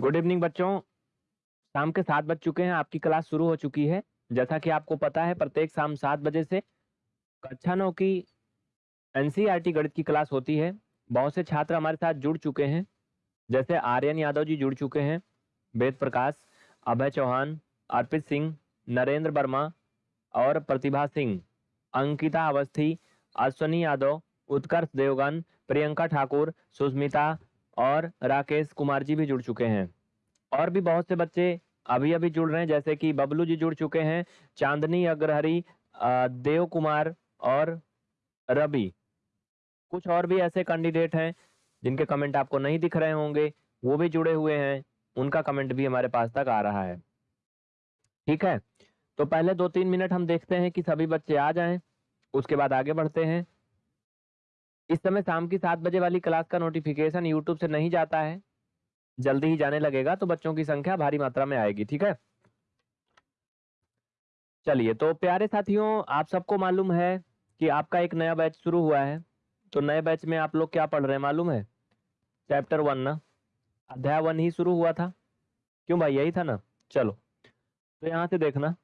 Good evening बच्चों। शाम के सात बज चुके हैं, आपकी क्लास शुरू हो चुकी है। जैसा कि आपको पता है, प्रत्येक शाम सात बजे से कक्षा नौ की एनसीईआरटी गणित की क्लास होती है। बहुत से छात्र हमारे साथ जुड़ चुके हैं। जैसे आर्यन यादव जी जुड़ चुके हैं। वेद प्रकाश, अभय चौहान, अर्पित सिंह, नरेंद्र वर्मा और प्रतिभा सिंह, अंकिता अवस्थी, अश्वनी यादव, उत्कर्ष देवगन, प्रियंका ठाकुर सुस्मिता और राकेश कुमार जी भी जुड़ चुके हैं। और भी बहुत से बच्चे अभी अभी जुड़ रहे हैं, जैसे कि बबलू जी जुड़ चुके हैं, चांदनी, अग्रहरी देव कुमार और रवि। कुछ और भी ऐसे कैंडिडेट हैं जिनके कमेंट आपको नहीं दिख रहे होंगे, वो भी जुड़े हुए हैं, उनका कमेंट भी हमारे पास तक आ रहा है। ठीक है तो पहले दो तीन मिनट हम देखते हैं कि सभी बच्चे आ जाएँ, उसके बाद आगे बढ़ते हैं। इस समय शाम की सात बजे वाली क्लास का नोटिफिकेशन यूट्यूब से नहीं जाता है। जल्दी ही जाने लगेगा तो बच्चों की संख्या भारी मात्रा में आएगी, ठीक है? चलिए तो प्यारे साथियों, आप सबको मालूम है कि आपका एक नया बैच शुरू हुआ है। तो नए बैच में आप लोग क्या पढ़ रहे हैं, मालूम है? चैप्टर वन ना? अध्याय वन ही शुरू हुआ था। क्यों भाई, यही था ना? चलो तो यहाँ से देखना।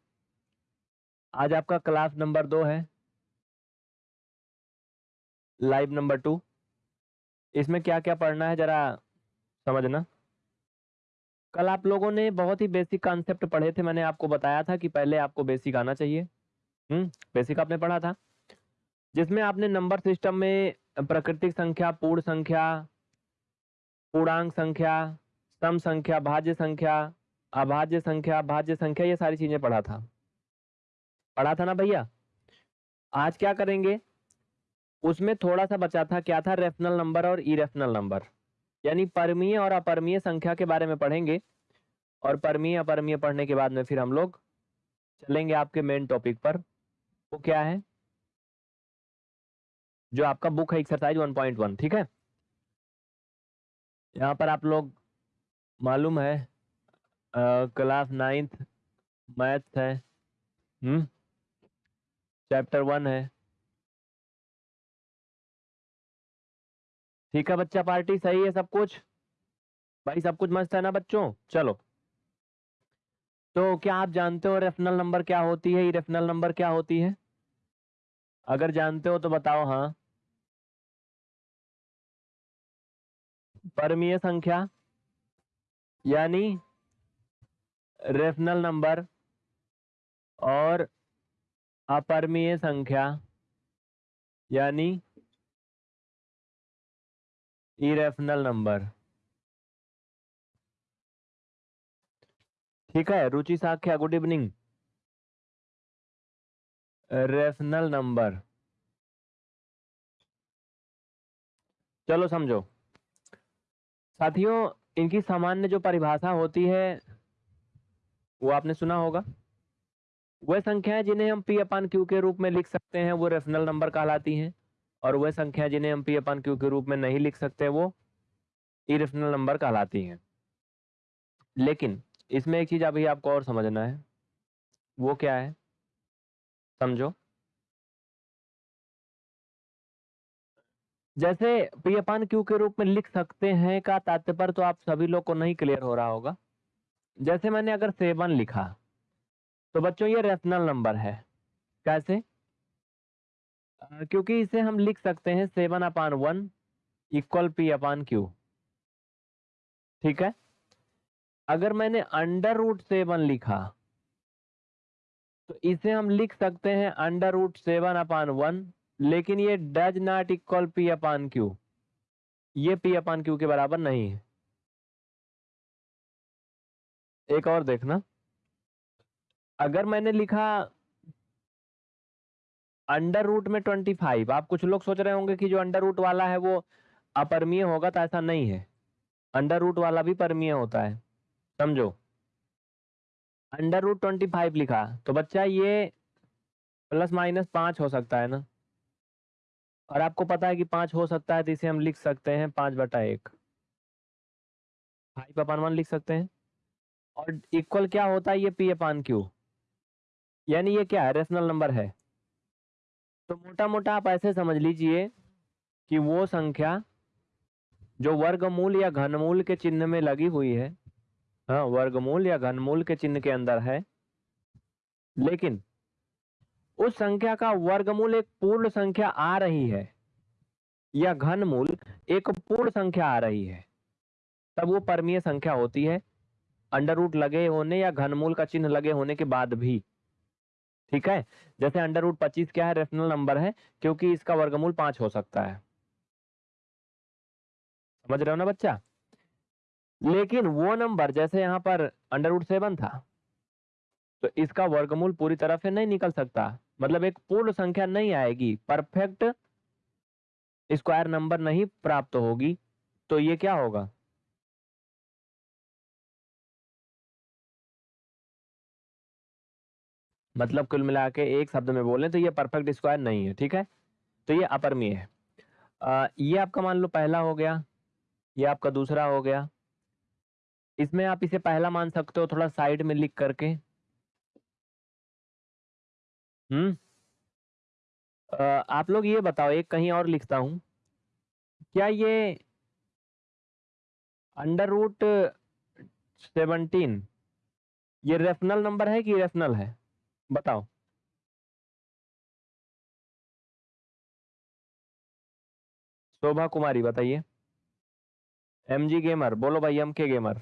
आज आपका क्लास नंबर दो है। Live number two. इसमें क्या क्या पढ़ना है जरा समझना। कल आप लोगों ने बहुत ही बेसिक कॉन्सेप्ट पढ़े थे, मैंने आपको बताया था कि पहले आपको बेसिक आना चाहिए। हम्म बेसिक आपने पढ़ा था। जिसमें आपने नंबर सिस्टम में प्राकृतिक संख्या, पूर्ण संख्या, पूर्णांक संख्या, सम संख्या, भाज्य संख्या, अभाज्य संख्या, भाज्य संख्या, ये सारी चीज़ें पढ़ा था। पढ़ा था ना भैया? आज क्या करेंगे? उसमें थोड़ा सा बचा था, क्या था? रेफनल नंबर और इरेफनल नंबर यानी परमीय और अपरमीय संख्या के बारे में पढ़ेंगे और परमीय, अपरमीय पढ़ने के बाद में फिर हम लोग चलेंगे आपके मेन टॉपिक पर। वो क्या है? जो आपका बुक है एक्सरसाइज 1.1 ठीक है? यहाँ पर आप लोग मालूम है क्लास नाइन्थ मैथ्स है हम्म चैप्टर वन है। ठीक है बच्चा, पार्टी सही है सब कुछ? भाई सब कुछ मस्त है ना बच्चों? चलो। तो क्या आप जानते हो रेफनल नंबर क्या होती है? रेफनल नंबर क्या होती है? अगर जानते हो तो बताओ हाँ। परमीय संख्या, यानी रेफनल नंबर और अपरमीय संख्या, यानी इरेफनल नंबर ठीक है, रुचि साख्या गुड इवनिंग रेफनल नंबर चलो समझो। साथियों, इनकी सामान्य जो परिभाषा होती है, वो आपने सुना होगा। वह संख्याएँ जिन्हें हम पी अपान क्यू के रूप में लिख सकते हैं, वो रेफनल नंबर कहलाती हैं। और वह संख्या जिन्हें हम पी अपान क्यू के रूप में नहीं लिख सकते, वो इरेफनल नंबर कहलाती हैं। लेकिन इसमें एक चीज़ अभी आपको और समझना है, वो क्या है? समझो। जैसे पी अपान क्यू के रूप में लिख सकते हैं का तात्पर्य तो आप सभी लोग को नहीं क्लियर हो रहा होगा। जैसे मैंने अगर सेवन लिखा तो बच्चों ये रेफनल नंबर है। कैसे? क्योंकि इसे हम लिख सकते हैं seven upon one equal P upon Q. ठीक है? अगर मैंने अंडर रूट सेवन लिखा तो इसे हम लिख सकते हैं under root seven upon one, लेकिन ये does not equal P upon Q. ये पी अपान क्यू के बराबर नहीं है। एक और देखना। अगर मैंने लिखा अंडर रूट में ट्वेंटी फाइव आप कुछ लोग सोच रहे होंगे कि जो अंडर रूट वाला है वो अपरमीय होगा तो ऐसा नहीं है। अंडर रूट वाला भी परमीय होता है। समझो? अंडर रूट ट्वेंटी फाइव लिखा। तो बच्चा, ये प्लस माइनस पाँच हो सकता है ना? और आपको पता है कि पाँच हो सकता है तो इसे हम लिख सकते हैं पाँच बटा एक। फाइव अपान वन लिख सकते हैं। और इक्वल क्या होता है? ये पी अपान क्यू यानी ये क्या? है रेशनल नंबर है। तो मोटा मोटा आप ऐसे समझ लीजिए कि वो संख्या जो वर्गमूल या घनमूल के चिन्ह में लगी हुई है हाँ वर्गमूल या घनमूल के चिन्ह के अंदर है, लेकिन उस संख्या का वर्गमूल एक पूर्ण संख्या आ रही है या घनमूल एक पूर्ण संख्या आ रही है, तब वो परमीय संख्या होती है, अंडर रूट लगे होने या घनमूल का चिन्ह लगे होने के बाद भी। ठीक है? जैसे अंडर रूट पच्चीस क्या है? रेशनल नंबर है, क्योंकि इसका वर्गमूल पाँच हो सकता है। समझ रहे हो ना बच्चा? लेकिन वो नंबर जैसे यहाँ पर अंडर रूट सेवन था तो इसका वर्गमूल पूरी तरह से नहीं निकल सकता। मतलब एक पूर्ण संख्या नहीं आएगी। परफेक्ट स्क्वायर नंबर नहीं प्राप्त होगी तो ये क्या होगा? मतलब कुल मिला के एक शब्द में बोले तो ये परफेक्ट स्क्वायर नहीं है ठीक है? तो ये अपरमीय है। आ, ये आपका मान लो पहला हो गया ये आपका दूसरा हो गया। इसमें आप इसे पहला मान सकते हो थोड़ा साइड में लिख करके। हम्म? आप लोग ये बताओ एक कहीं और लिखता हूँ। क्या ये अंडर रूट सेवनटीन ये रेफनल नंबर है कि रेफनल है? बताओ। शोभा कुमारी, बताइए। एम जी गेमर बोलो भाई एम के गेमर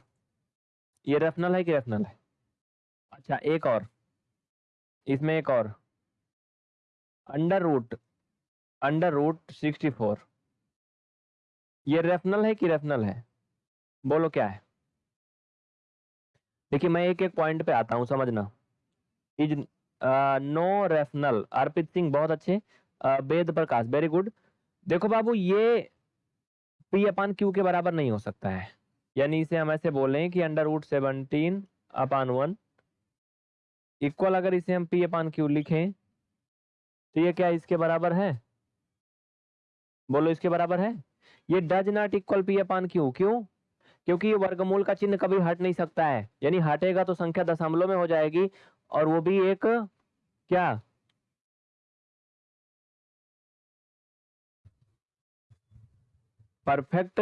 ये रेफनल है कि रेफनल है? अच्छा एक और। इसमें एक और। Under root under root sixty four ये रेफनल है कि रेफनल है? बोलो क्या है? देखिए, मैं एक एक पॉइंट पे आता हूँ, समझना। नो रेफनल अर्पित सिंह, बहुत अच्छे। वेद प्रकाश वेरी गुड देखो बाबू, ये पी अपान क्यू के बराबर नहीं हो सकता है। यानी इसे हम ऐसे बोले कि under root seventeen upon one equal अगर इसे हम पी अपान क्यू लिखें तो ये क्या इसके बराबर है? बोलो, इसके बराबर है? ये does not equal P upon Q क्यों? क्योंकि ये वर्गमूल का चिन्ह कभी हट नहीं सकता है। यानी हटेगा तो संख्या दशमलव में हो जाएगी। और वो भी एक, क्या? परफेक्ट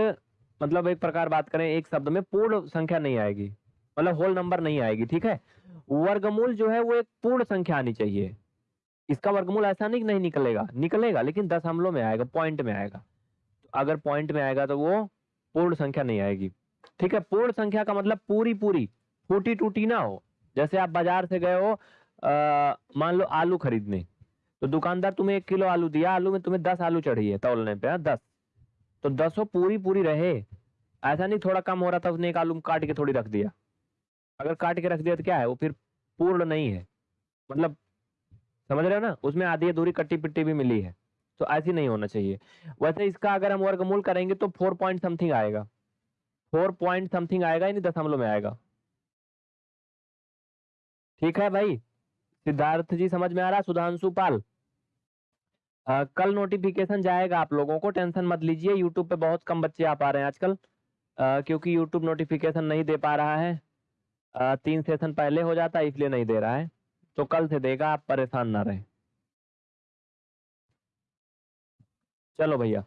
मतलब एक प्रकार बात करें, एक शब्द में पूर्ण संख्या नहीं आएगी। मतलब होल नंबर नहीं आएगी, ठीक है? वर्गमूल जो है वो एक पूर्ण संख्या आनी चाहिए। इसका वर्गमूल ऐसा नहीं नहीं निकलेगा। निकलेगा, लेकिन दस हमलों में आएगा पॉइंट में आएगा। तो अगर पॉइंट में आएगा तो वो पूर्ण संख्या नहीं आएगी। ठीक है? पूर्ण संख्या का मतलब पूरी पूरी फूटी टूटी ना हो। जैसे आप बाज़ार से गए हो मान लो आलू खरीदने तो दुकानदार तुम्हें एक किलो आलू दिया आलू में तुम्हें दस आलू चढ़ी है तोलने पे हाँ, दस। तो दसों पूरी पूरी रहे। ऐसा नहीं थोड़ा कम हो रहा था उसने एक आलू काट के थोड़ी रख दिया। अगर काट के रख दिया तो क्या है वो फिर पूर्ण नहीं है। मतलब समझ रहे हो ना? उसमें आधी अधूरी कट्टी पिट्टी भी मिली है तो ऐसी नहीं होना चाहिए। वैसे इसका अगर हम वर्गमूल करेंगे तो फोर पॉइंट समथिंग आएगा। फोर पॉइंट समथिंग आएगा यानी दशमलव में आएगा। ठीक है भाई। सिद्धार्थ जी समझ में आ रहा? सुधांशु पाल। आ, कल नोटिफिकेशन जाएगा आप लोगों को। टेंशन मत लीजिए यूट्यूब पे बहुत कम बच्चे आ पा रहे हैं आजकल। आ, क्योंकि यूट्यूब नोटिफिकेशन नहीं दे पा रहा है। आ, तीन सेशन पहले हो जाता है इसलिए नहीं दे रहा है। तो कल से देगा आप परेशान ना रहे। चलो भैया।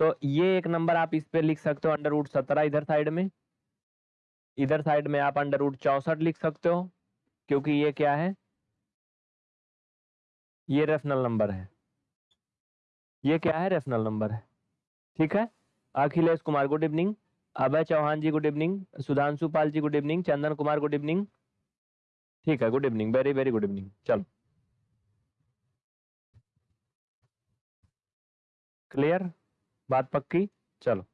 तो ये एक नंबर आप इस पे लिख सकते हो अंडर रूट सत्रह इधर साइड में। इधर साइड में आप अंडर रूट चौसठ लिख सकते हो। क्योंकि ये क्या है? ये रेफनल नंबर है। ये क्या है? रेफनल नंबर है। ठीक है? Akhilesh Kumar good evening Abhay Chauhan ji good evening Sudhanshu Pal ji good evening Chandan Kumar good evening ठीक है good evening very very good evening चलो। क्लियर बात पक्की? चलो।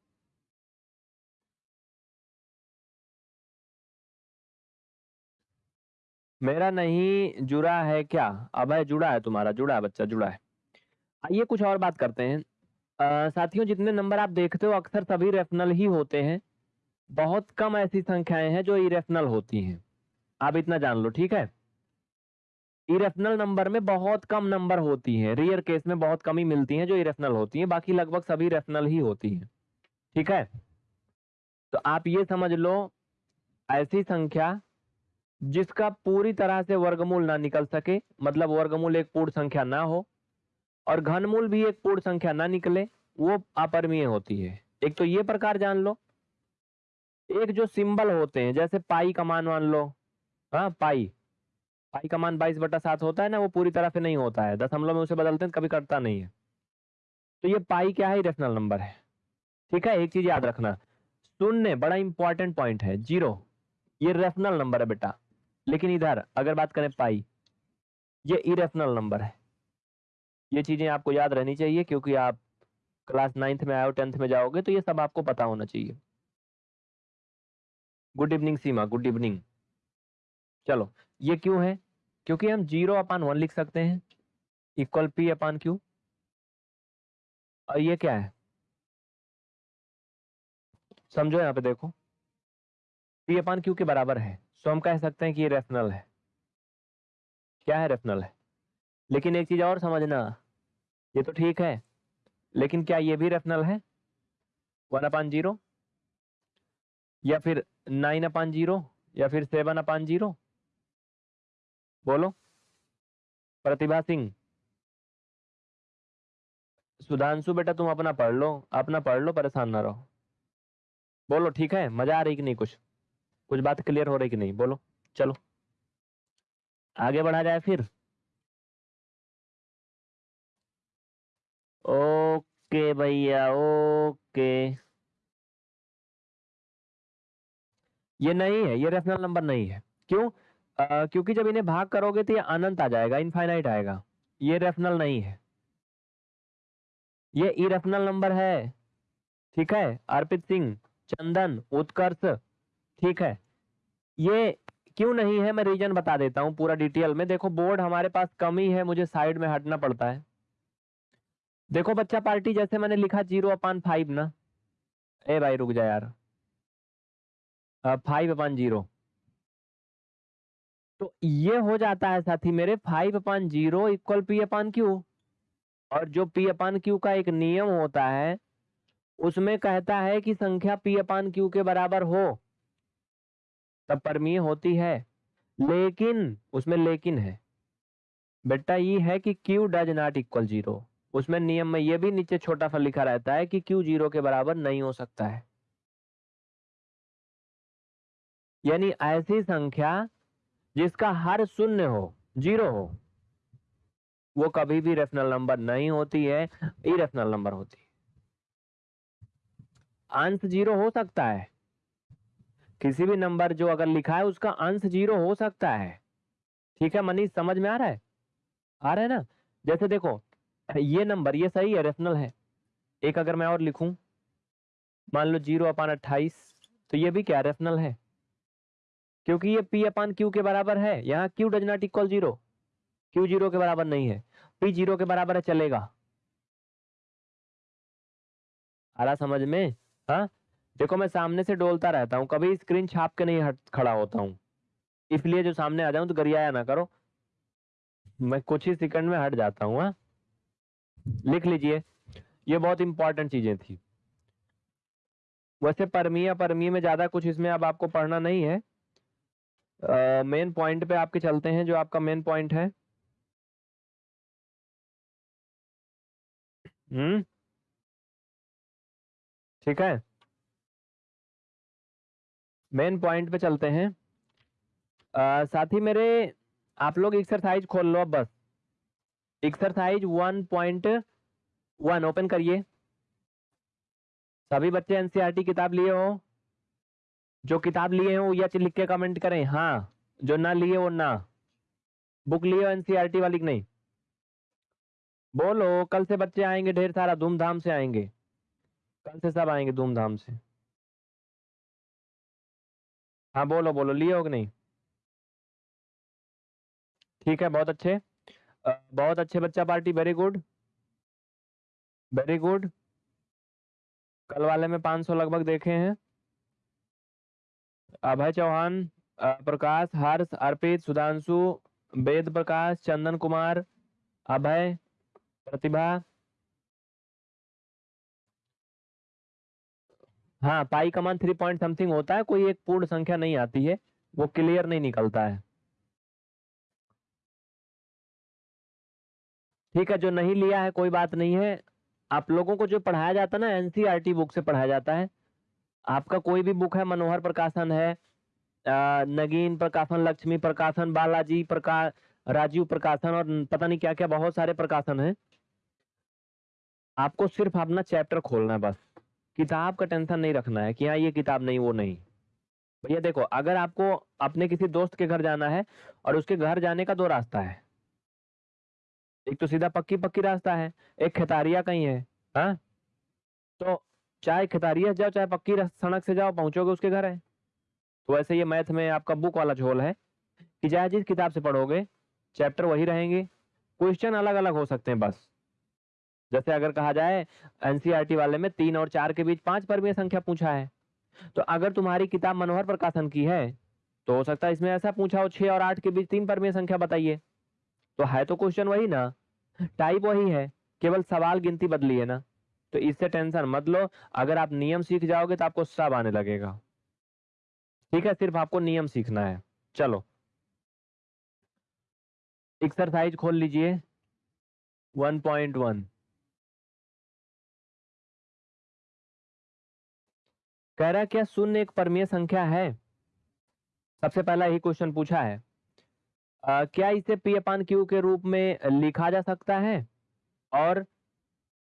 मेरा नहीं जुड़ा है क्या? अभय जुड़ा है तुम्हारा, जुड़ा है बच्चा, जुड़ा है। आइए कुछ और बात करते हैं। साथियों, जितने नंबर आप देखते हो, अक्सर सभी रेफनल ही होते हैं। बहुत कम ऐसी संख्याएँ हैं जो इरेफनल होती हैं। आप इतना जान लो, ठीक है? इरेफनल नंबर में बहुत कम नंबर होती हैं। रियर केस में बहुत कम ही मिलती हैं जो इरेफनल होती हैं। बाकी लगभग सभी रेफनल ही होती हैं। ठीक है? तो आप ये समझ लो, ऐसी संख्या जिसका पूरी तरह से वर्गमूल ना निकल सके मतलब वर्गमूल एक पूर्ण संख्या ना हो, और घनमूल भी एक पूर्ण संख्या ना निकले, वो अपरमीय होती है। एक तो ये प्रकार जान लो। एक जो सिंबल होते हैं, जैसे पाई का मान मान लो। हाँ पाई। पाई का मान बाईस बटा सात होता है ना, वो पूरी तरह से नहीं होता है। दशमलव में उसे बदलते हैं, कभी करता नहीं है। तो ये पाई क्या है? रेशनल नंबर है। ठीक है, एक चीज़ याद रखना। शून्य, बड़ा इंपॉर्टेंट पॉइंट है। ज़ीरो। ये रेशनल नंबर है बेटा। लेकिन इधर, अगर बात करें पाई, ये इरेशनल नंबर है। ये चीज़ें आपको याद रहनी चाहिए, क्योंकि आप क्लास नाइन्थ में आओ टेंथ में जाओगे तो ये सब आपको पता होना चाहिए। Good evening Seema good evening चलो, ये क्यों है? क्योंकि हम ज़ीरो अपान वन लिख सकते हैं। इक्वल पी अपान क्यू और ये क्या है? समझो यहाँ पे देखो। पी अपान क्यू के बराबर है। सो हम कह सकते हैं कि ये रेफनल है। क्या है रेफनल है? लेकिन एक चीज़ और समझना, ये तो ठीक है, लेकिन क्या ये भी रेफनल है? वन अपान ज़ीरो या फिर नाइन अपान ज़ीरो या फिर सेवन अपान ज़ीरो बोलो। प्रतिभा सिंह। सुधांशु बेटा, तुम अपना पढ़ लो, अपना पढ़ लो, परेशान ना रहो। बोलो, ठीक है? मज़ा आ रही कि नहीं कुछ? कुछ बात क्लियर हो रही कि नहीं? बोलो। चलो। आगे बढ़ा जाए फिर। ओके भैया ओके। ये नहीं है ये रेफनल नंबर नहीं है। क्यों? आ, क्योंकि जब इन्हें भाग करोगे तो ये अनंत आ जाएगा इनफाइनाइट आएगा। ये रेफनल नहीं है। ये इरेफनल नंबर है। ठीक है? अर्पित सिंह चंदन उत्कर्ष ठीक है। ये क्यों नहीं है, मैं रीजन बता देता हूँ पूरा डिटेल में। देखो, बोर्ड हमारे पास कम ही है, मुझे साइड में हटना पड़ता है। देखो बच्चा, पार्टी जैसे मैंने लिखा ज़ीरो अपान फाइव ना। ए भाई, रुक जा यार। Five upon zero. तो ये हो जाता है साथी मेरे, five upon zero equal P upon Q. और जो पी अपान क्यू का एक नियम होता है, उसमें कहता है कि संख्या पी अपान क्यू के बराबर हो। तब परमीय होती है। लेकिन, उसमें लेकिन है। बेटा ये है कि Q does not equal zero उसमें नियम में यह भी नीचे छोटा सा लिखा रहता है कि क्यू ज़ीरो के बराबर नहीं हो सकता है। यानी ऐसी संख्या जिसका हर शून्य हो, ज़ीरो हो, वो कभी भी रेफनल नंबर नहीं होती है इरेफनल नंबर होती है। अंश ज़ीरो हो सकता है। किसी भी नंबर जो अगर लिखा है, उसका अंश ज़ीरो हो सकता है। ठीक है, मनीष, समझ में आ रहा है? आ रहा है ना? जैसे देखो, ये नंबर, ये सही है रेफनल है। एक अगर मैं और लिखूं, मान लो ज़ीरो अपान अट्ठाईस तो ये भी क्या रेफनल है? क्योंकि ये पी अपान क्यू के बराबर है। यहाँ Q does not equal zero Q zero के बराबर नहीं है। पी ज़ीरो के बराबर है, चलेगा। आ रहा समझ में? हाँ? देखो मैं सामने से डोलता रहता हूँ कभी स्क्रीन छाप के नहीं हट खड़ा होता हूँ। इसलिए जो सामने आ जाऊँ तो गरियाया ना करो। मैं कुछ ही सेकंड में हट जाता हूँ हाँ। लिख लीजिए। ये बहुत इंपॉर्टेंट चीज़ें थी। वैसे परमीय परमीय में ज़्यादा कुछ इसमें अब आपको पढ़ना नहीं है। मेन uh, पॉइंट पे आपके चलते हैं जो आपका मेन पॉइंट है। हम्म। ठीक है? मेन पॉइंट पे चलते हैं। साथ ही मेरे, आप लोग एक्सरसाइज खोल लो बस। Exercise one point one open करिए। सभी बच्चे एनसीईआरटी e किताब लिए हो। जो किताब लिए हो, या लिख के कमेंट करें। हाँ जो ना लिए वो ना। बुक लिए हो एनसीईआरटी e वाली की नहीं? बोलो, कल से बच्चे आएँगे, ढेर सारा धूमधाम से आएँगे। कल से सब आएँगे धूमधाम से। हाँ बोलो बोलो, लिए हो कि नहीं? ठीक है, बहुत अच्छे। बहुत अच्छे बच्चा party very good very good कल वाले में 500 लगभग देखे हैं। अभय चौहान प्रकाश, हर्ष, अर्पित, सुधांशु, वेद प्रकाश, चंदन कुमार, अभय, प्रतिभा हाँ पाई का मान थ्री पॉइंट समथिंग होता है, कोई एक पूर्ण संख्या नहीं आती है, वो क्लियर नहीं निकलता है। ठीक है, जो नहीं लिया है, कोई बात नहीं है। आप लोगों को जो पढ़ाया जाता है ना एनसीईआरटी बुक से पढ़ाया जाता है, आपका कोई भी बुक है, मनोहर प्रकाशन है नगीन प्रकाशन, लक्ष्मी प्रकाशन, बालाजी प्रकाश राजीव प्रकाशन और पता नहीं क्या क्या बहुत सारे प्रकाशन हैं। आपको सिर्फ़ अपना चैप्टर खोलना है बस। किताब का टेंशन नहीं रखना है कि हाँ ये किताब नहीं, वो नहीं। भैया देखो, अगर आपको अपने किसी दोस्त के घर जाना है और उसके घर जाने का दो रास्ता है। एक तो सीधा पक्की पक्की रास्ता है, एक खेतारिया कहीं है हाँ तो चाहे खेतारिया जाओ, चाहे पक्की सड़क से जाओ, पहुंचोगे उसके घर है। तो वैसे ये मैथ में आपका बुक वाला झोल है कि चाहे जिस किताब से पढ़ोगे, चैप्टर वही रहेंगे, क्वेश्चन अलग अलग हो सकते हैं बस। जैसे अगर कहा जाए एनसीईआरटी वाले में तीन और चार के बीच पाँच परमीय संख्या पूछा है। तो अगर तुम्हारी किताब मनोहर प्रकाशन की है तो हो सकता है इसमें ऐसा पूछा हो, छह और आठ के बीच तीन परमीय संख्या बताइए। तो है तो क्वेश्चन वही ना। टाइप वही है, केवल सवाल गिनती बदली है ना। तो इससे टेंशन मत लो, अगर आप नियम सीख जाओगे तो आपको सब आने लगेगा। ठीक है, सिर्फ़ आपको नियम सीखना है। चलो। एक्सरसाइज खोल लीजिए। 1.1 कह रहा क्या शून्य एक परमीय संख्या है। सबसे पहला यही क्वेश्चन पूछा है। अ, क्या इसे पी अपान क्यू के रूप में लिखा जा सकता है? और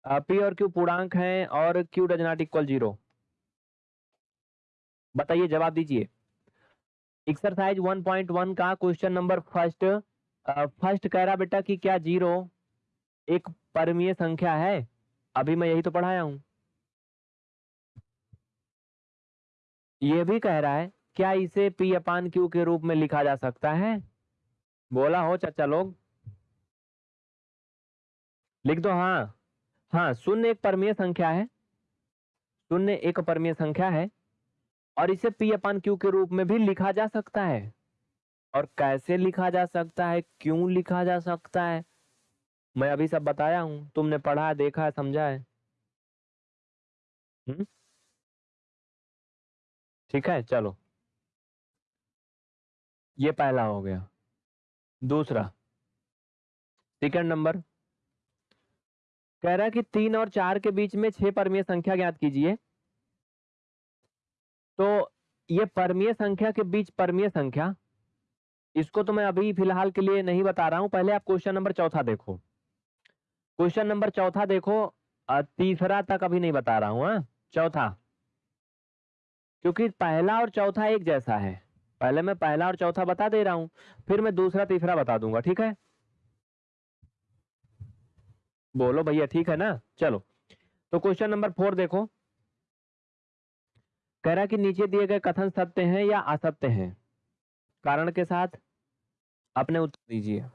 आ, पी और क्यू पूर्णांक हैं और Q does not equal zero बताइए जवाब दीजिए। एक्सरसाइज 1.1 का क्वेश्चन नंबर फ़र्स्ट फ़र्स्ट कह रहा बेटा कि क्या ज़ीरो एक परमीय संख्या है? अभी मैं यही तो पढ़ाया हूँ। ये भी कह रहा है, क्या इसे पी अपान क्यू के रूप में लिखा जा सकता है? बोला हो चाचा लोग। लिख दो हाँ। हाँ शून्य एक परमीय संख्या है। शून्य एक परमीय संख्या है। और इसे पी अपान क्यू के रूप में भी लिखा जा सकता है। और कैसे लिखा जा सकता है? क्यों लिखा जा सकता है? मैं अभी सब बताया हूँ। तुमने पढ़ा, देखा है समझा है। हम्म? ठीक है, चलो। ये पहला हो गया। दूसरा। Second number. कह रहा कि तीन और चार के बीच में छह परमीय संख्या ज्ञात कीजिए। तो ये परमीय संख्या के बीच परमीय संख्या, इसको तो मैं अभी फ़िलहाल के लिए नहीं बता रहा हूँ, पहले आप क्वेश्चन नंबर चौथा देखो। क्वेश्चन नंबर चौथा देखो तीसरा तक अभी नहीं बता रहा हूँ हाँ चौथा। क्योंकि पहला और चौथा एक जैसा है। पहले मैं पहला और चौथा बता दे रहा हूँ, फिर मैं दूसरा, तीसरा बता दूँगा, ठीक है? बोलो भैया, ठीक है ना? चलो तो क्वेश्चन नंबर फोर देखो। कह रहा कि नीचे दिए गए कथन सत्य हैं या असत्य हैं? कारण के साथ? अपने उत्तर दीजिए।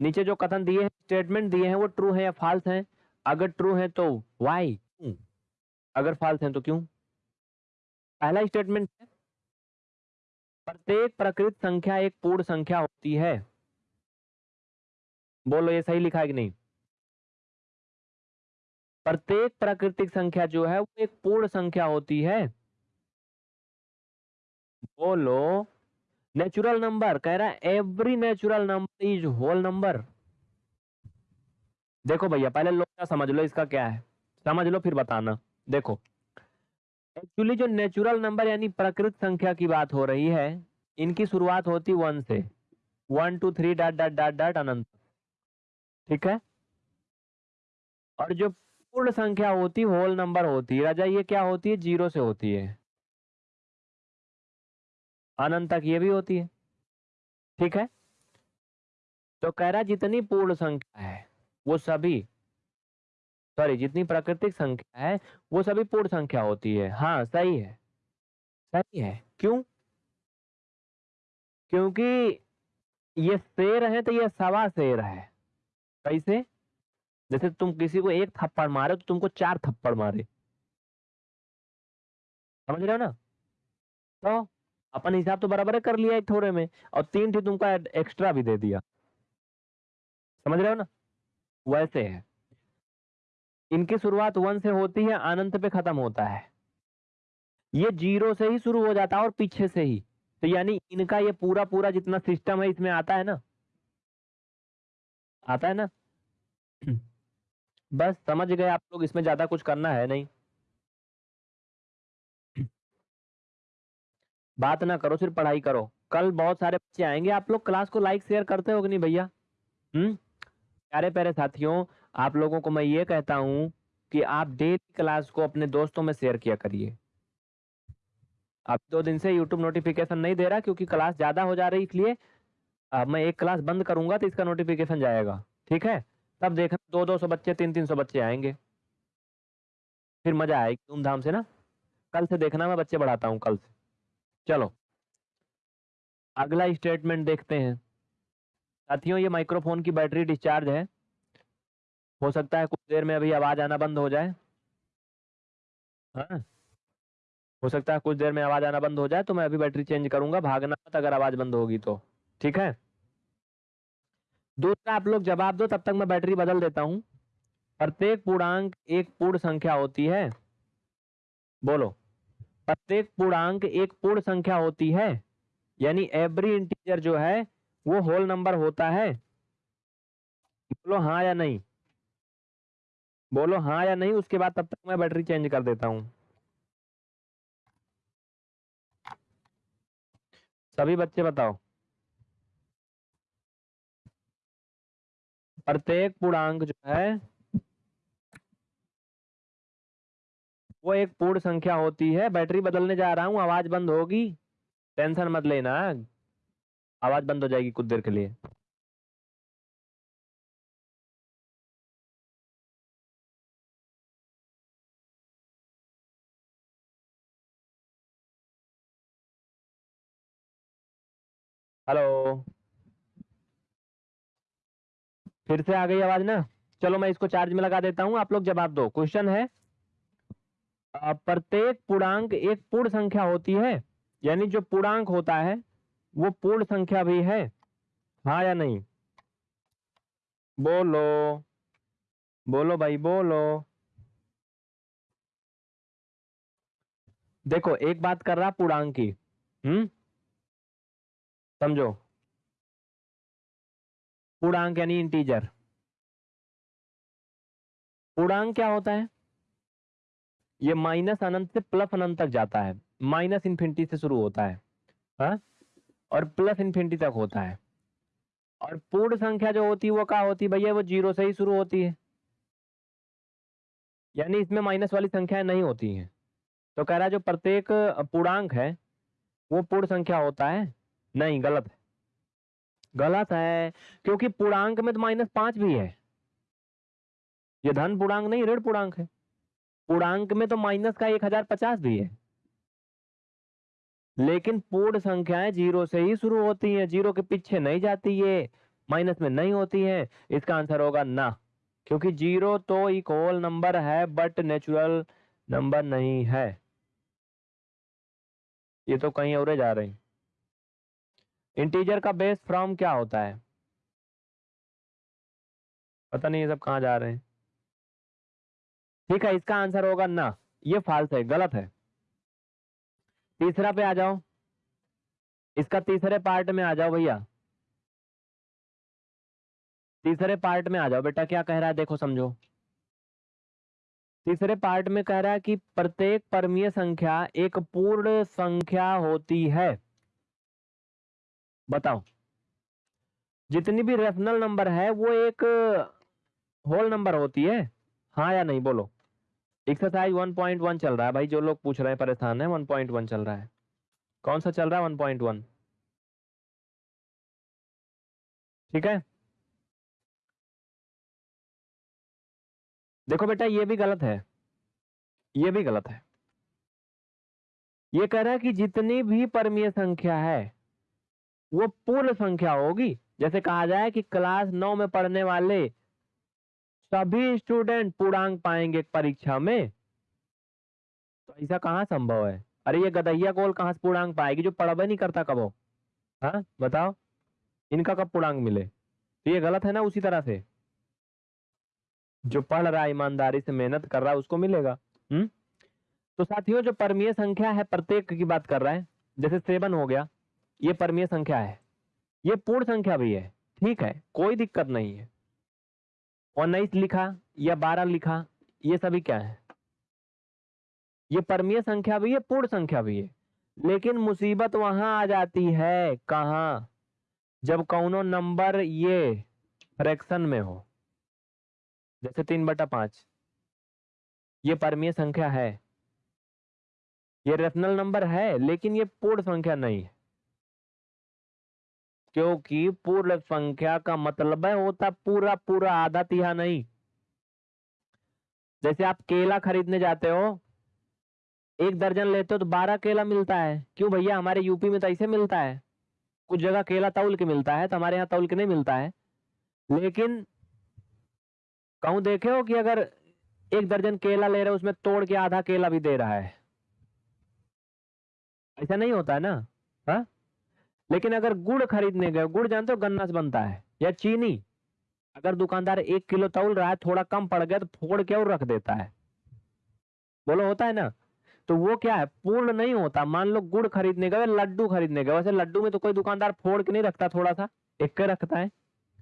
नीचे जो कथन दिए हैं स्टेटमेंट दिए हैं, वो ट्रू है या फॉल्स हैं? अगर ट्रू है तो वाई अगर फॉल्स हैं तो क्यों? पहला स्टेटमेंट है। प्रत्येक प्रकृत संख्या एक पूर्ण संख्या होती है। बोलो, ये सही लिखा है कि नहीं? प्रत्येक प्राकृतिक संख्या जो है, वो एक पूर्ण संख्या होती है। बोलो नेचुरल नंबर कह रहा है every natural number is whole number देखो भैया, पहले लोग समझ लो इसका क्या है। समझ लो, फिर बताना। देखो एक्चुअली जो नेचुरल नंबर यानी प्रकृत संख्या की बात हो रही है, इनकी शुरुआत होती वन से। One two three dot dot dot dot अनंत। ठीक है? और जो पूर्ण संख्या होती होल नंबर होती है राजा, ये क्या होती है? ज़ीरो से होती है। अनंत तक ये भी होती है। ठीक है? तो कह रहा जितनी पूर्ण संख्या है, वो सभी सॉरी जितनी प्राकृतिक संख्या है, वो सभी पूर्ण संख्या होती है। हाँ सही है। सही है। क्यों? क्योंकि ये शेर है तो ये सवा शेर है। कैसे? जैसे तुम किसी को एक थप्पड़ मारे तो तुमको चार थप्पड़ मारे। समझ रहे हो ना? तो अपन हिसाब तो बराबर कर लिया एक थोड़े में, और तीन थी तुमको एक्स्ट्रा भी दे दिया। समझ रहे हो ना? वैसे है। इनकी शुरुआत वन से होती है, अनंत पे खत्म होता है। ये ज़ीरो से ही शुरू हो जाता है और पीछे से ही। तो यानी इनका ये पूरा पूरा जितना सिस्टम है, इसमें आता है ना? आता है ना? बस समझ गए आप लोग, इसमें ज़्यादा कुछ करना है नहीं। बात ना करो, सिर्फ़ पढ़ाई करो। कल बहुत सारे बच्चे आएँगे, आप लोग क्लास को लाइक, शेयर करते हो कि नहीं भैया? हम्म? प्यारे प्यारे साथियों आप लोगों को मैं ये कहता हूँ कि आप डेली क्लास को अपने दोस्तों में शेयर किया करिए। अब दो दिन से यूट्यूब नोटिफिकेशन नहीं दे रहा क्योंकि क्लास ज़्यादा हो जा रही है, इसलिए, अब मैं एक क्लास बंद करूँगा तो इसका नोटिफिकेशन जाएगा। ठीक है? तब देखना दो दो सौ बच्चे तीन तीन सौ बच्चे आएँगे। फिर मज़ा आएगी धूमधाम से ना? कल से देखना, मैं बच्चे बढ़ाता हूँ कल से। चलो। अगला स्टेटमेंट देखते हैं। साथियों, ये माइक्रोफोन की बैटरी डिस्चार्ज है। हो सकता है कुछ देर में अभी आवाज़ आना बंद हो जाए। हाँ। हो सकता है कुछ देर में आवाज़ आना बंद हो जाए तो मैं अभी बैटरी चेंज करूँगा, भागना मत अगर आवाज़ बंद होगी तो। ठीक है? दूसरा आप लोग जवाब दो, तब तक मैं बैटरी बदल देता हूँ। प्रत्येक पूर्णांक एक पूर्ण संख्या होती है। बोलो। प्रत्येक पूर्णांक एक पूर्ण संख्या होती है। यानी एवरी इंटीजर जो है, वो होल नंबर होता है। बोलो हाँ या नहीं। बोलो हाँ या नहीं, उसके बाद तब तक मैं बैटरी चेंज कर देता हूँ। सभी बच्चे बताओ। प्रत्येक पूर्णांक जो है, वो एक पूर्ण संख्या होती है। बैटरी बदलने जा रहा हूँ, आवाज़ बंद होगी। टेंशन मत लेना। आवाज़ बंद हो जाएगी कुछ देर के लिए। हेलो फिर से आ गई आवाज़ ना? चलो मैं इसको चार्ज में लगा देता हूँ, आप लोग जवाब दो। क्वेश्चन है प्रत्येक पूर्णांक एक पूर्ण संख्या होती है? यानी जो पूर्णांक होता है, वो पूर्ण संख्या भी है? हाँ या नहीं? बोलो। बोलो भाई, बोलो। देखो, एक बात कर रहा पूर्णांक की। हम्म? समझो। पूर्णांक यानी इंटीजर पूर्णांक क्या होता है? ये माइनस अनंत से प्लस अनंत तक जाता है। माइनस इन्फिनिटी से शुरू होता है। हा? और प्लस इन्फिनिटी तक होता है। और पूर्ण संख्या जो होती है, वो क्या होती है भैया? वो ज़ीरो से ही शुरू होती है। यानी इसमें माइनस वाली संख्याएँ नहीं होती हैं। तो कह रहा है जो प्रत्येक पूर्णांक है, वो पूर्ण संख्या होता है। नहीं, गलत है। गलत है, क्योंकि पूर्णांक में तो माइनस पाँच भी है। ये धन पूर्णांक नहीं, ऋण पूर्णांक है। पूर्णांक में तो माइनस का एक हज़ार पचास भी है। लेकिन पूर्ण संख्याएँ ज़ीरो से ही शुरू होती हैं, ज़ीरो के पीछे नहीं जाती ये माइनस में नहीं होती है। इसका आंसर होगा ना, क्योंकि ज़ीरो तो एक होल नंबर है बट नेचुरल नंबर नहीं है। ये तो कहीं और जा रही इंटीजर का बेस फ्रॉम क्या होता है? पता नहीं ये सब कहाँ जा रहे हैं। ठीक है, इसका आंसर होगा ना। ये फाल्स है, गलत है। तीसरा पे आ जाओ। इसका तीसरे पार्ट में आ जाओ भैया। तीसरे पार्ट में आ जाओ। बेटा क्या कह रहा है, देखो समझो। तीसरे पार्ट में कह रहा है कि प्रत्येक परमीय संख्या एक पूर्ण संख्या होती है। बताओ जितनी भी रेशनल नंबर है, वो एक होल नंबर होती है। हाँ या नहीं, बोलो। एक्सरसाइज 1.1 चल रहा है भाई, जो लोग पूछ रहे हैं, परेशान है 1.1 चल रहा है। कौन सा चल रहा है 1.1 ठीक है? देखो बेटा, ये भी गलत है। ये भी गलत है। ये कह रहा है कि जितनी भी परमीय संख्या है वो पूर्ण संख्या होगी। जैसे कहा जाए कि क्लास नौ में पढ़ने वाले सभी स्टूडेंट पूर्णांक पाएँगे परीक्षा में। तो ऐसा कहाँ संभव है? अरे ये गदैया कोल कहाँ से पूर्णांक पाएगी जो पढ़ा नहीं करता कबो हाँ? बताओ। इनका कब पूर्णांक मिले? तो ये गलत है ना उसी तरह से? जो पढ़ रहा है, ईमानदारी से मेहनत कर रहा है, उसको मिलेगा। हम्म? तो साथियों, जो परमीय संख्या है, प्रत्येक की बात कर रहा है। जैसे सेवन हो गया। ये परमीय संख्या है। ये पूर्ण संख्या भी है। ठीक है, कोई दिक्कत नहीं है। उन्नीस लिखा या बारह लिखा, ये सभी क्या है? ये परमीय संख्या भी है, पूर्ण संख्या भी है। लेकिन मुसीबत वहाँ आ जाती है। कहा? जब कौनो नंबर ये फ्रैक्शन में हो। जैसे तीन बटा पाँच। ये परमीय संख्या है। ये रेशनल नंबर है, लेकिन ये पूर्ण संख्या नहीं है। क्योंकि पूर्ण संख्या का मतलब है, होता पूरा पूरा आधा तिहा नहीं। जैसे आप केला खरीदने जाते हो, एक दर्जन लेते हो तो बारह केला मिलता है। क्यों भैया? हमारे यूपी में तो ऐसे मिलता है। कुछ जगह केला तौल के मिलता है तो हमारे यहाँ तौल के नहीं मिलता है। लेकिन कहूँ देखे हो कि अगर एक दर्जन केला ले रहे हो, उसमें तोड़ के आधा केला भी दे रहा है। ऐसा नहीं होता है ना? हा? लेकिन अगर गुड़ खरीदने गए, गुड़ जानते हो गन्ना से बनता है, या चीनी? अगर दुकानदार एक किलो तौल रहा है, थोड़ा कम पड़ गया तो फोड़ के और रख देता है। बोलो, होता है ना? तो वो क्या है, पूर्ण नहीं होता। मान लो गुड़ खरीदने गए, लड्डू खरीदने गए। वैसे लड्डू में तो कोई दुकानदार फोड़ के नहीं रखता थोड़ा सा एक के रखता है।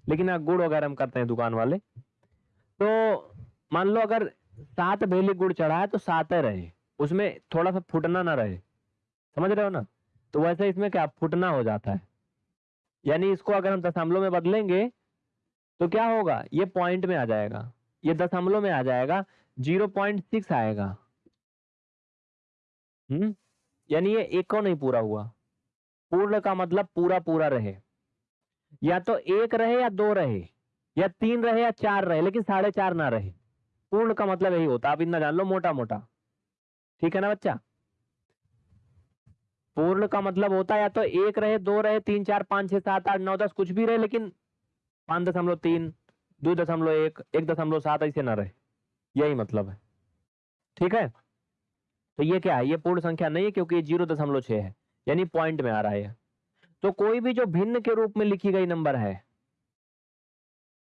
लेकिन हाँ गुड़ वगैरह हम करते हैं दुकान वाले। तो मान लो अगर सात भेली गुड़ चढ़ा है तो सात रहे। उसमें थोड़ा सा फुटना ना रहे। समझ रहे हो ना? तो वैसे इसमें क्या फुटना हो जाता है? यानी इसको अगर हम दशमलव में बदलेंगे तो क्या होगा? ये पॉइंट में आ जाएगा। ये दशमलव में आ जाएगा ज़ीरो पॉइंट सिक्स आएगा। हम्म? यानी ये एक को नहीं पूरा हुआ। पूर्ण का मतलब पूरा पूरा रहे। या तो एक रहे या दो रहे। या तीन रहे या चार रहे, लेकिन साढ़े चार ना रहे। पूर्ण का मतलब यही होता आप इतना जान लो मोटा मोटा ठीक है ना बच्चा? पूर्ण का मतलब होता है या तो एक रहे, दो रहे, तीन, चार, पाँच, छह, सात, आठ, नौ, दस, कुछ भी रहे, लेकिन पाँच दशमलव तीन, दो दशमलव एक एक दशमलव सात ऐसे ना रहे। यही मतलब है। ठीक है? तो ये क्या है? ये पूर्ण संख्या नहीं है क्योंकि ये ज़ीरो दशमलव छह है। यानी पॉइंट में आ रहा है तो कोई भी जो भिन्न के रूप में लिखी गई नंबर है,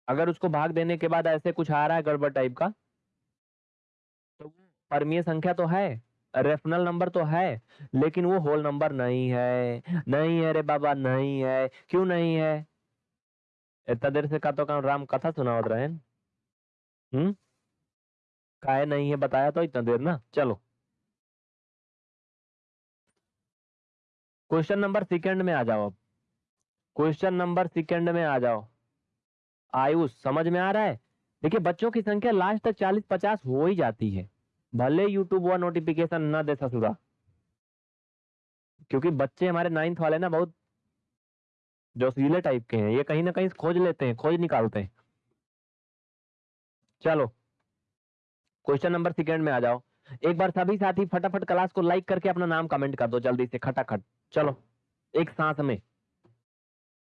अगर उसको भाग देने के बाद ऐसे कुछ आ रहा है गड़बड़ टाइप का तो परमीय संख्या तो है। रेफनल नंबर तो है, लेकिन वो होल नंबर नहीं है। नहीं है रे बाबा, नहीं है। क्यों नहीं है? इतना देर से का तो राम कथा सुनावत रहे हम्म? काहे नहीं है, बताया तो इतना देर ना। चलो। क्वेश्चन नंबर सेकंड में आ जाओ अब। क्वेश्चन नंबर सेकंड में आ जाओ। आयुष, समझ में आ रहा है? देखिए, बच्चों की संख्या लास्ट तक चालीस पचास हो ही जाती है। भले यूट्यूब व नोटिफिकेशन ना दे ससुरा। क्योंकि बच्चे हमारे नाइन्थ वाले ना बहुत जोशीले टाइप के हैं। ये कहीं ना कहीं खोज लेते हैं, खोज निकालते हैं। चलो क्वेश्चन नंबर सेकंड में आ जाओ। एक बार सभी साथी फटाफट क्लास को लाइक करके अपना नाम कमेंट कर दो जल्दी से, खटाखट। चलो, एक सांस में।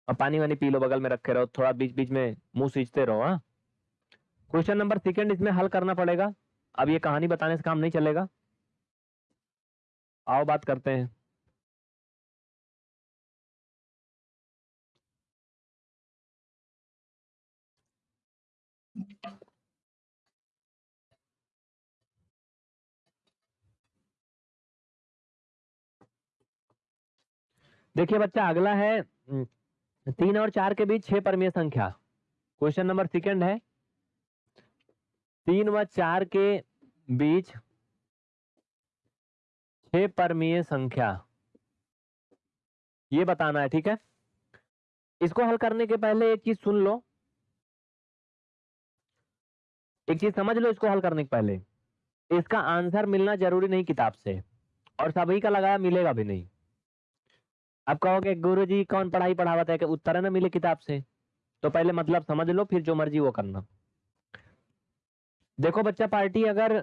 और पानी वानी पी लो, बगल में रखे रहो, थोड़ा बीच बीच में मुँह सींचते रहो हाँ। क्वेश्चन नंबर सेकंड इसमें हल करना पड़ेगा। अब ये कहानी बताने से काम नहीं चलेगा। आओ बात करते हैं। देखिए बच्चा, अगला है तीन और चार के बीच छह परमीय संख्या। क्वेश्चन नंबर सेकंड है तीन व चार के बीच छह परमीय संख्या। ये बताना है, ठीक है? इसको हल करने के पहले एक चीज़ सुन लो। एक चीज़ समझ लो इसको हल करने के पहले। इसका आंसर मिलना ज़रूरी नहीं किताब से, और सभी का लगाया मिलेगा भी नहीं। अब कहोगे गुरु जी कौन पढ़ाई पढ़ावत है कि उत्तर ना मिले किताब से? तो पहले मतलब समझ लो, फिर जो मर्ज़ी वो करना। देखो बच्चा, पार्टी अगर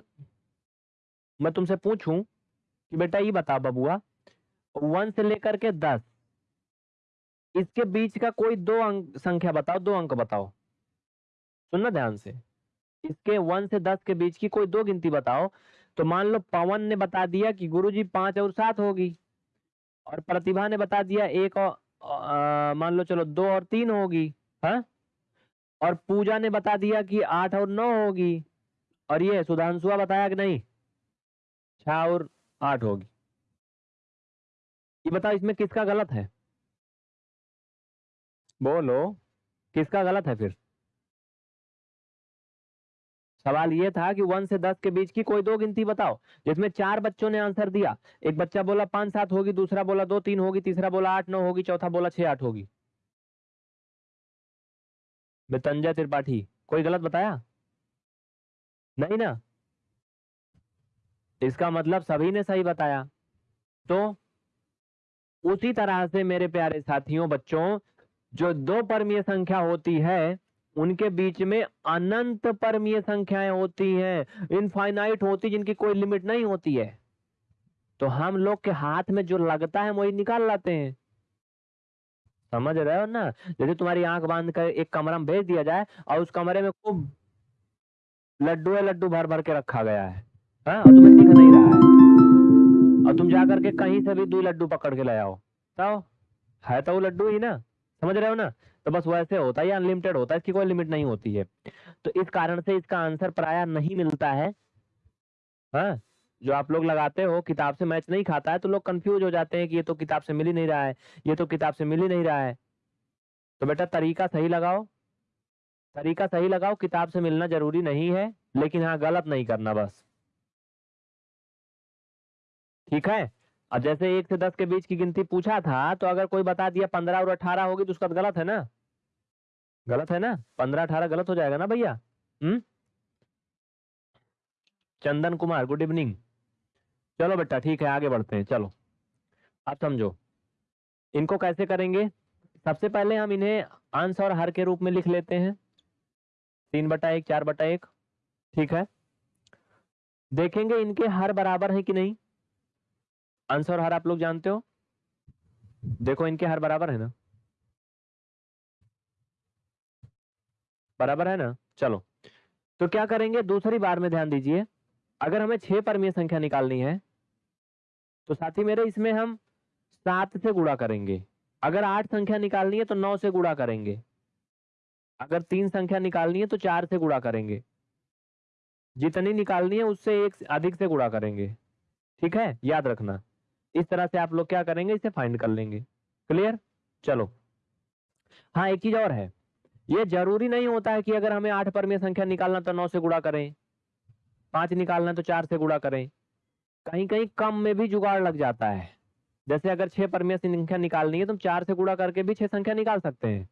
मैं तुमसे पूछूँ कि बेटा ये बता बबुआ, वन से लेकर के दस, इसके बीच का कोई दो अंक, संख्या बताओ, दो अंक बताओ। सुनना ध्यान से। इसके वन से दस के बीच की कोई दो गिनती बताओ तो मान लो पवन ने बता दिया कि गुरुजी पाँच और सात होगी, और प्रतिभा ने बता दिया एक और मान लो चलो दो और तीन होगी हाँ? और पूजा ने बता दिया कि आठ और नौ होगी। और ये सुधांशुआ बताया कि नहीं? छह और आठ होगी। ये बताओ इसमें किसका गलत है? बोलो। किसका गलत है फिर? सवाल ये था कि वन से दस के बीच की कोई दो गिनती बताओ जिसमें चार बच्चों ने आंसर दिया। एक बच्चा बोला पाँच सात होगी दूसरा बोला दो तीन होगी तीसरा बोला आठ नौ होगी चौथा बोला छह आठ होगी। मितंजय त्रिपाठी कोई गलत बताया? नहीं ना। इसका मतलब सभी ने सही बताया। तो उसी तरह से मेरे प्यारे साथियों, बच्चों, जो दो परमीय संख्या होती है, उनके बीच में अनंत परमीय संख्याएँ होती हैं। इनफाइनाइट होती जिनकी कोई लिमिट नहीं होती है। तो हम लोग के हाथ में जो लगता है वही निकाल लाते हैं। समझ रहे हो ना? जैसे तुम्हारी आँख बाँध कर एक कमरा में भेज दिया जाए और उस कमरे में खूब लड्डू है, लड्डू भर भर के रखा गया है। हाँ और तुम्हें दिख नहीं रहा है। और तुम जा करके कहीं से भी दो लड्डू पकड़ के ले आओ। तो है तो वो लड्डू ही ना, समझ रहे हो ना? तो बस वैसे होता है अनलिमिटेड होता है, इसकी कोई लिमिट नहीं होती है। तो इस कारण से इसका आंसर प्राय नहीं मिलता है। हाँ जो आप लोग लगाते हो, किताब से मैच नहीं खाता है तो लोग कंफ्यूज हो जाते हैं कि ये तो किताब से मिल ही नहीं रहा है, ये तो किताब से मिल ही नहीं रहा है। तो बेटा तरीका सही लगाओ। तरीका सही लगाओ, किताब से मिलना ज़रूरी नहीं है, लेकिन हाँ गलत नहीं करना बस। ठीक है? अब जैसे एक से दस के बीच की गिनती पूछा था तो अगर कोई बता दिया पंद्रह और अठारह होगी तो उसका तो गलत है ना? गलत है ना? पंद्रह, अठारह गलत हो जाएगा ना भैया? हम्म? Chandan Kumar, good evening. चलो बेटा, ठीक है, आगे बढ़ते हैं, चलो। अब समझो, इनको कैसे करेंगे? सबसे पहले हम इन्हें और हर के रूप में लिख लेते हैं। तीन बटा एक, चार बटा एक, ठीक है? देखेंगे इनके हर बराबर है कि नहीं? आंसर हर आप लोग जानते हो? देखो इनके हर बराबर है ना? बराबर है ना? चलो। तो क्या करेंगे? दूसरी बार में ध्यान दीजिए। अगर हमें छह परमीय संख्या निकालनी है तो साथी मेरे, इसमें हम सात से गुणा करेंगे। अगर आठ संख्या निकालनी है तो नौ से गुणा करेंगे। अगर तीन संख्या निकालनी है तो चार से गुणा करेंगे। जितनी निकालनी है उससे एक अधिक से गुणा करेंगे। ठीक है? याद रखना। इस तरह से आप लोग क्या करेंगे, इसे फाइंड कर लेंगे। क्लियर चलो। हाँ एक चीज़ और है। ये ज़रूरी नहीं होता है कि अगर हमें आठ परमीय संख्या निकालना तो नौ से गुणा करें। पाँच निकालना तो चार से गुणा करें। कहीं कहीं कम में भी जुगाड़ लग जाता है। जैसे अगर छह परमीय संख्या निकालनी है तो चार से गुणा करके भी छह संख्या निकाल सकते हैं।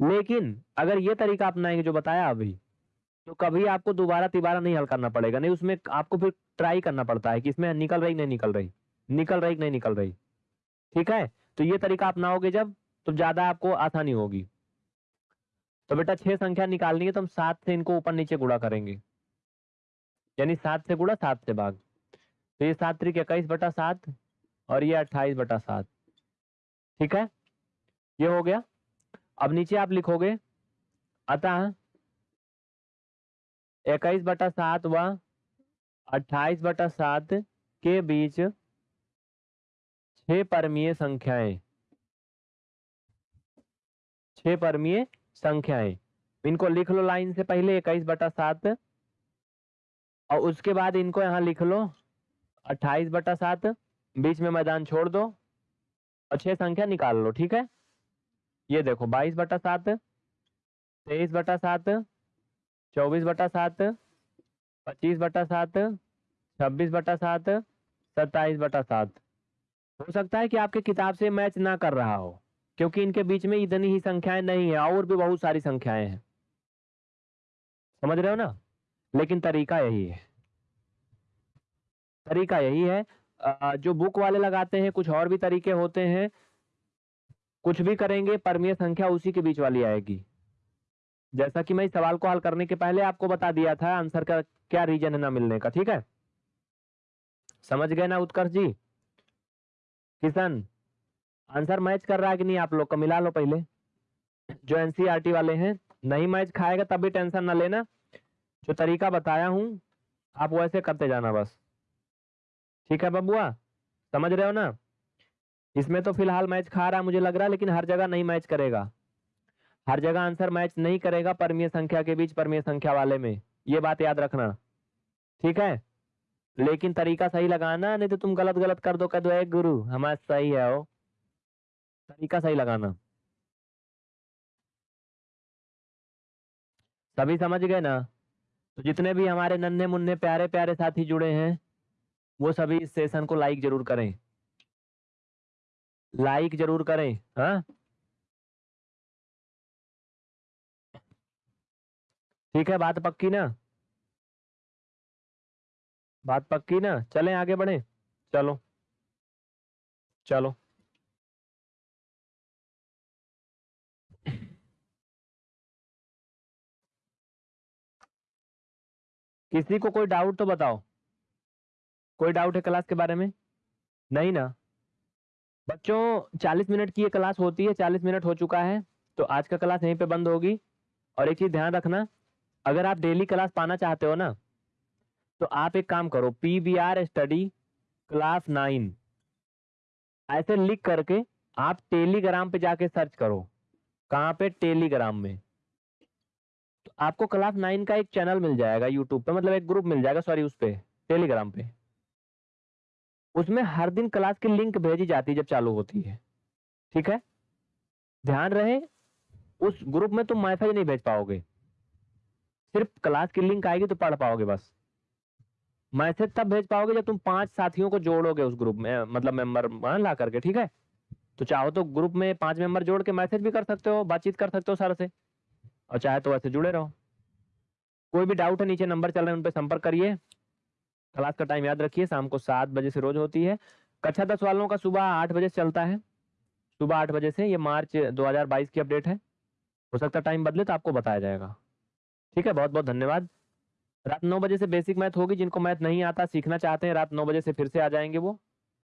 लेकिन अगर ये तरीका अपनाएँगे जो बताया अभी तो कभी आपको दोबारा तिबारा नहीं हल करना पड़ेगा। नहीं, उसमें आपको फिर ट्राई करना पड़ता है कि इसमें निकल रही, नहीं निकल रही। निकल रही, नहीं निकल रही। ठीक है? तो ये तरीका अपनाओगे जब तो ज़्यादा आपको आसानी होगी। तो बेटा, छह संख्या निकालनी है तो हम सात से इनको ऊपर नीचे गुड़ा करेंगे। यानी सात से गुड़ा सात से भाग। तो ये सात त्रिक इक्कीस बटा सात और ये अट्ठाईस बटा सात। ठीक है? ये हो गया। अब नीचे आप लिखोगे, अतः इक्कीस बटा सात व अट्ठाईस बटा सात के बीच छह परमीय संख्याएँ। छह परमीय संख्याएँ। इनको लिख लो लाइन से पहले, इक्कीस बटा सात। और उसके बाद इनको यहाँ लिख लो, अट्ठाईस बटा सात। बीच में मैदान छोड़ दो और छह संख्या निकाल लो, ठीक है? ये देखो, बाईस बटा सात, तेईस बटा सात, चौबीस बटा सात, पच्चीस बटा सात, छब्बीस बटा सात, सत्ताईस बटा सात। हो सकता है कि आपके किताब से मैच ना कर रहा हो, क्योंकि इनके बीच में इतनी ही संख्याएँ नहीं है, और भी बहुत सारी संख्याएँ हैं। समझ रहे हो ना? लेकिन तरीका यही है। तरीका यही है जो बुक वाले लगाते हैं, कुछ और भी तरीके होते हैं कुछ भी करेंगे, परमीय संख्या उसी के बीच वाली आएगी। जैसा कि मैं इस सवाल को हल करने के पहले आपको बता दिया था, आंसर का क्या रीजन है ना मिलने का, ठीक है? समझ गए ना उत्कर्ष जी? किशन, आंसर मैच कर रहा है कि नहीं आप लोग का? मिला लो पहले। जो एनसीईआरटी वाले हैं, नहीं मैच खाएगा तब भी टेंशन ना लेना। जो तरीका बताया हूँ, आप वैसे करते जाना बस। ठीक है बबुआ? समझ रहे हो ना? इसमें तो फ़िलहाल मैच खा रहा है, मुझे लग रहा है, लेकिन हर जगह नहीं मैच करेगा। हर जगह आंसर मैच नहीं करेगा परमीय संख्या के बीच, परमीय संख्या वाले में। ये बात याद रखना। ठीक है? लेकिन तरीका सही लगाना, नहीं तो तुम गलत गलत कर दो कह दो एक गुरु, हमारा सही है वो तरीका सही लगाना। सभी समझ गए ना? तो जितने भी हमारे नन्हे मुन्ने प्यारे प्यारे साथी जुड़े हैं, वो सभी इस सेशन को लाइक ज़रूर करें। लाइक ज़रूर करें हाँ? ठीक है, बात पक्की ना? बात पक्की ना? चलें आगे बढ़े। चलो। चलो। किसी को कोई डाउट तो बताओ। कोई डाउट है क्लास के बारे में? नहीं ना? बच्चों 40 मिनट की ये क्लास होती है 40 मिनट हो चुका है तो आज का क्लास यहीं पे बंद होगी। और एक चीज़ ध्यान रखना, अगर आप डेली क्लास पाना चाहते हो ना तो आप एक काम करो P V R study class nine, ऐसे लिख करके आप टेलीग्राम पे जाके सर्च करो, कहाँ पे? टेलीग्राम में। तो आपको क्लास नाइन का एक चैनल मिल जाएगा, यूट्यूब पे मतलब एक ग्रुप मिल जाएगा, सॉरी, उस पे, टेलीग्राम पे। उसमें हर दिन क्लास की लिंक भेजी जाती है जब चालू होती है। ठीक है? ध्यान रहे, उस ग्रुप में तुम मैसेज नहीं भेज पाओगे। सिर्फ़ क्लास की लिंक आएगी तो पढ़ पाओगे बस। मैसेज तब भेज पाओगे जब तुम पाँच साथियों को जोड़ोगे उस ग्रुप में मतलब मेंबर ला करके, ठीक है? तो चाहो तो ग्रुप में पाँच मेंबर जोड़ के मैसेज भी कर सकते हो, बातचीत कर सकते हो सर से। और चाहे तो वैसे जुड़े रहो। कोई भी डाउट है, नीचे नंबर चल रहे हैं, उन पर संपर्क करिए। क्लास का टाइम याद रखिए, शाम को सात बजे से रोज होती है। कक्षा दस वालों का सुबह आठ बजे से चलता है। सुबह आठ बजे से ये मार्च 2022 की अपडेट है। हो सकता है टाइम बदले तो आपको बताया जाएगा। ठीक है बहुत बहुत धन्यवाद। रात नौ बजे से बेसिक मैथ होगी, जिनको मैथ नहीं आता, सीखना चाहते हैं, रात नौ बजे से फिर से आ जाएँगे वो।